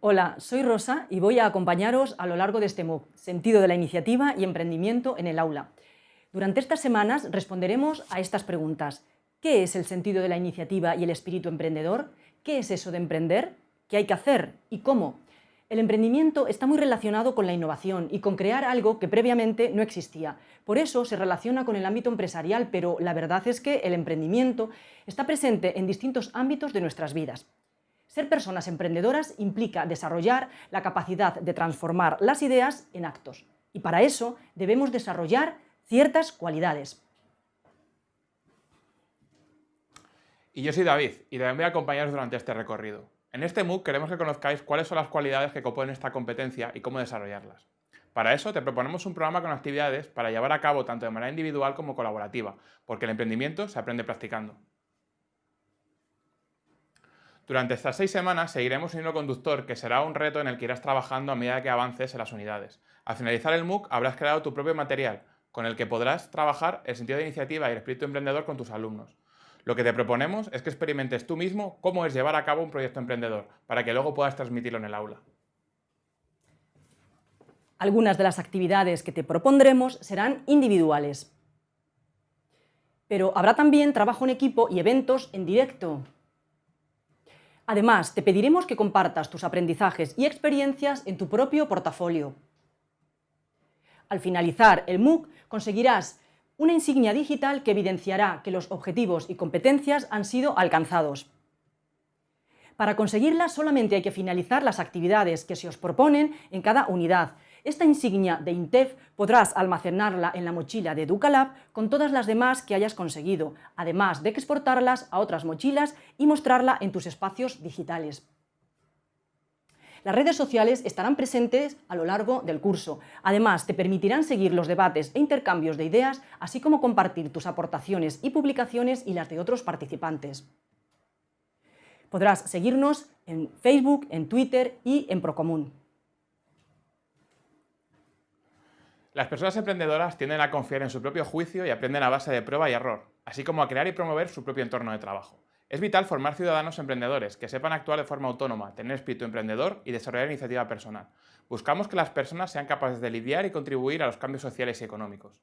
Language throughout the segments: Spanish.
Hola, soy Rosa y voy a acompañaros a lo largo de este MOOC, Sentido de la Iniciativa y Emprendimiento en el Aula. Durante estas semanas responderemos a estas preguntas. ¿Qué es el sentido de la iniciativa y el espíritu emprendedor? ¿Qué es eso de emprender? ¿Qué hay que hacer? ¿Y cómo? El emprendimiento está muy relacionado con la innovación y con crear algo que previamente no existía. Por eso se relaciona con el ámbito empresarial, pero la verdad es que el emprendimiento está presente en distintos ámbitos de nuestras vidas. Ser personas emprendedoras implica desarrollar la capacidad de transformar las ideas en actos. Y para eso debemos desarrollar ciertas cualidades. Y yo soy David, y también voy a acompañaros durante este recorrido. En este MOOC queremos que conozcáis cuáles son las cualidades que componen esta competencia y cómo desarrollarlas. Para eso te proponemos un programa con actividades para llevar a cabo tanto de manera individual como colaborativa, porque el emprendimiento se aprende practicando. Durante estas seis semanas seguiremos un conductor que será un reto en el que irás trabajando a medida que avances en las unidades. Al finalizar el MOOC habrás creado tu propio material, con el que podrás trabajar el sentido de iniciativa y el espíritu emprendedor con tus alumnos. Lo que te proponemos es que experimentes tú mismo cómo es llevar a cabo un proyecto emprendedor, para que luego puedas transmitirlo en el aula. Algunas de las actividades que te propondremos serán individuales. Pero habrá también trabajo en equipo y eventos en directo. Además, te pediremos que compartas tus aprendizajes y experiencias en tu propio portafolio. Al finalizar el MOOC conseguirás una insignia digital que evidenciará que los objetivos y competencias han sido alcanzados. Para conseguirla solamente hay que finalizar las actividades que se os proponen en cada unidad, esta insignia de INTEF podrás almacenarla en la mochila de Educalab con todas las demás que hayas conseguido, además de exportarlas a otras mochilas y mostrarla en tus espacios digitales. Las redes sociales estarán presentes a lo largo del curso. Además, te permitirán seguir los debates e intercambios de ideas, así como compartir tus aportaciones y publicaciones y las de otros participantes. Podrás seguirnos en Facebook, en Twitter y en Procomún. Las personas emprendedoras tienden a confiar en su propio juicio y aprenden a base de prueba y error, así como a crear y promover su propio entorno de trabajo. Es vital formar ciudadanos emprendedores que sepan actuar de forma autónoma, tener espíritu emprendedor y desarrollar iniciativa personal. Buscamos que las personas sean capaces de lidiar y contribuir a los cambios sociales y económicos.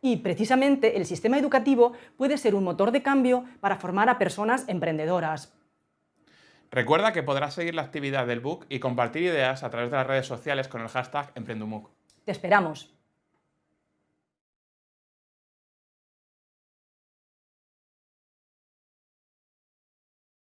Y precisamente el sistema educativo puede ser un motor de cambio para formar a personas emprendedoras. Recuerda que podrás seguir la actividad del book y compartir ideas a través de las redes sociales con el hashtag EmprendumUC. Te esperamos.